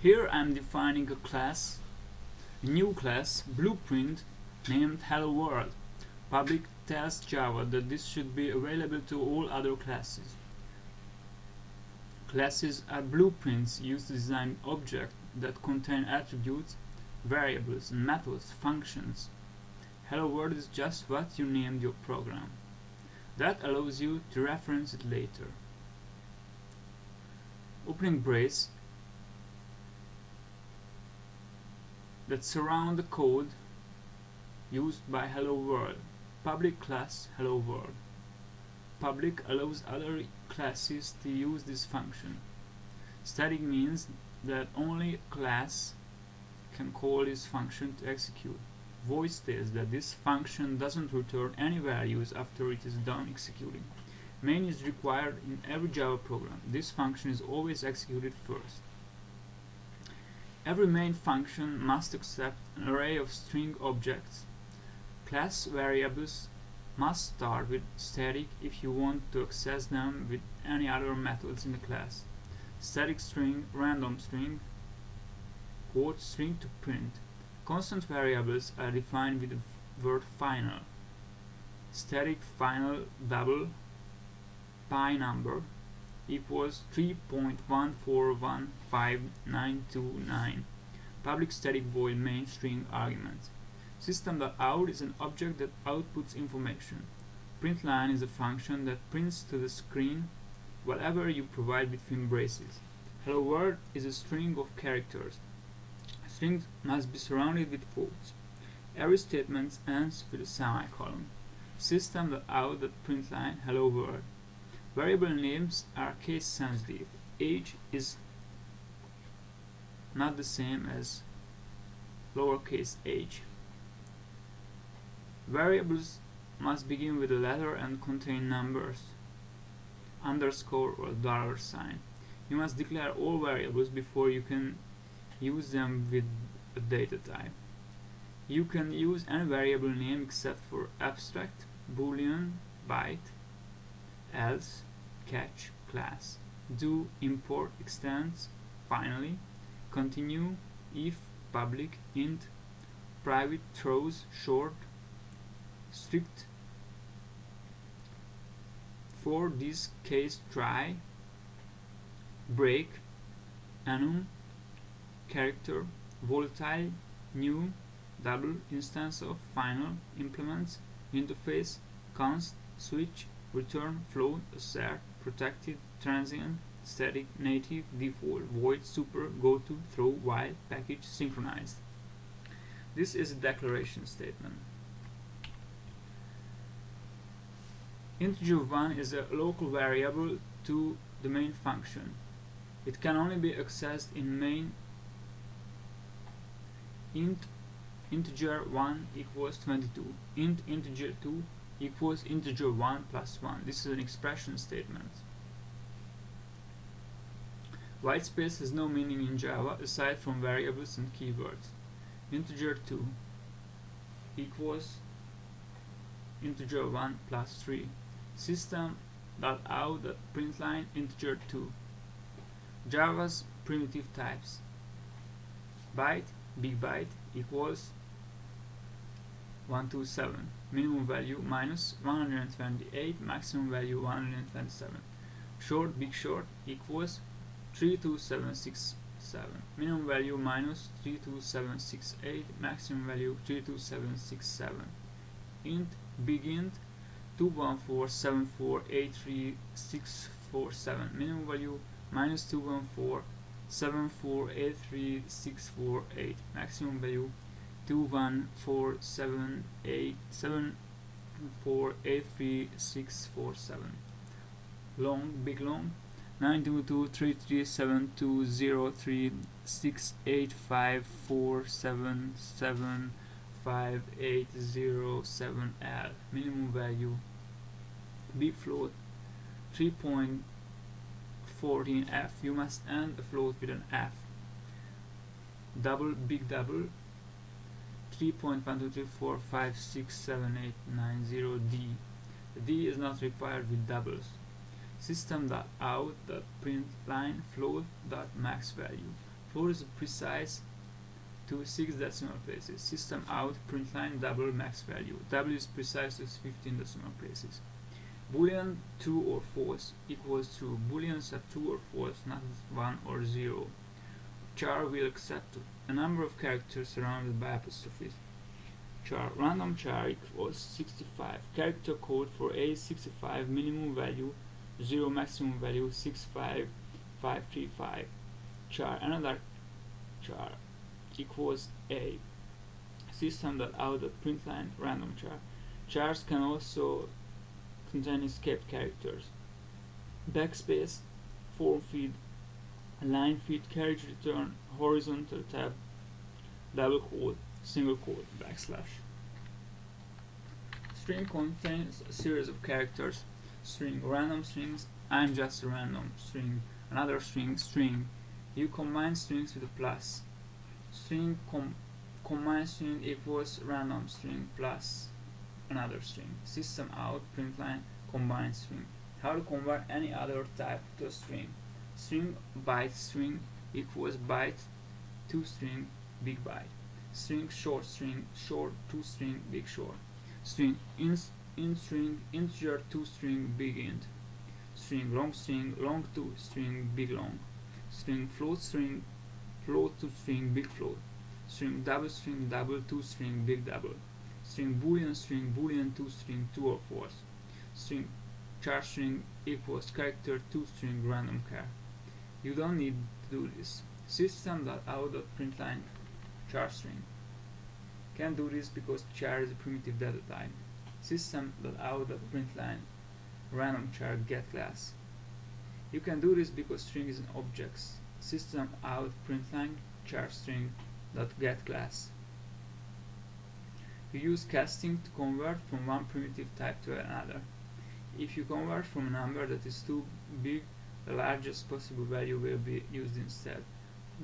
Here I'm defining a class, a new class, blueprint, named Hello World. Public tells Java that this should be available to all other classes. Classes are blueprints used to design objects that contain attributes, variables, methods, functions. Hello World is just what you named your program. That allows you to reference it later. Opening brace that surround the code used by Hello World. Public class Hello World. Public allows other classes to use this function. Static means that only a class can call this function to execute. Void states that this function doesn't return any values after it is done executing. Main is required in every Java program. This function is always executed first. Every main function must accept an array of string objects. Class variables must start with static if you want to access them with any other methods in the class. Static string, random string, quote string to print. Constant variables are defined with the word final. Static final double pi number equals 3.1415929. Public static void main string argument. System.out is an object that outputs information. Println is a function that prints to the screen whatever you provide between braces. Hello world is a string of characters. Strings must be surrounded with quotes. Every statement ends with a semicolon. System.out.println hello world. Variable names are case sensitive. Age is not the same as lowercase h. Variables must begin with a letter and contain numbers, underscore or dollar sign. You must declare all variables before you can use them with a data type. You can use any variable name except for abstract, boolean, byte, else, catch, class, do, import, extends, finally, continue, if, public, int, private, throws, short, strict. For this case try. Break. Enum character. Volatile. New. Double instance of final implements. Interface. Const. Switch. Return. Float assert protected transient static native default void super goto throw while package synchronized this is a declaration statement Integer 1 is a local variable to the main function. It can only be accessed in main int integer 1 equals 22 int integer 2 equals integer 1 plus 1 this is an expression statement. Whitespace has no meaning in Java aside from variables and keywords. Integer 2 equals integer 1 plus 3 system.out.println integer 2 Java's primitive types. Byte big byte equals 127 minimum value minus 128 maximum value 127 short big short equals 32767 minimum value minus 32768 maximum value 32767 int big int 21474836647 minimum value minus 21474836648 maximum value 2147874836647 long big long. 922337203685477 5807L minimum value. Big float. 3.14F you must end a float with an F. Double big double 3.123456789 D D is not required with doubles system.out.println float.max value Float is precise to 6 decimal places. System out, double max value. W is precise to 15 decimal places. Boolean true or false equals true. Booleans are true or false, not 1 or 0. Char will accept a number of characters surrounded by apostrophes. Char random char equals 65. Character code for A 65 minimum value 0 maximum value 65535. Char another char equals A. System that out print line random char. Chars can also contain escape characters. Backspace, form feed, line feed, carriage return, horizontal tab, double quote, single quote, backslash. String contains a series of characters. String, random strings, I'm just a random string, another string, string. You combine strings with a plus string com combine string equals random string plus another string system out print line combine string how to convert any other type to a string string byte string equals byte to string big byte. String short string short to string big short. String in, in string integer to string big int string long string long to string big long. String float string float to string big float. String double string double to string big double. String boolean string boolean to string true or false string char string equals character to string random char you don't need to do this system.out.println char string can do this because char is a primitive data type system.out.println random char get class you can do this because string is an object system out println char class. You use casting to convert from one primitive type to another. If you convert from a number that is too big, the largest possible value will be used instead.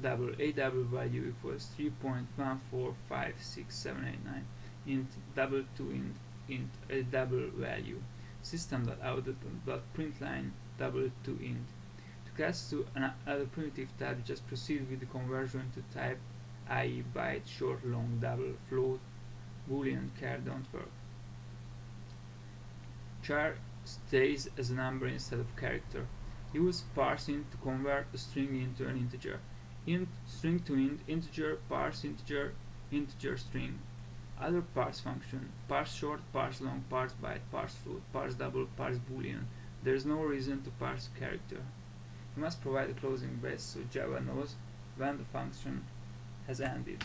Double a double value equals 3.1456789 int double to int int a double value system.out.println double to int To cast to another primitive type, just proceed with the conversion to type, i.e. byte, short, long, double, float, boolean, char don't work. Char stays as a number instead of character. Use parseInt to convert a string into an integer. Int, string to int, integer, parse integer, integer string. Other parse function, parse short, parse long, parse byte, parse float, parse double, parse boolean. There is no reason to parse character. You must provide a closing brace so Java knows when the function has ended.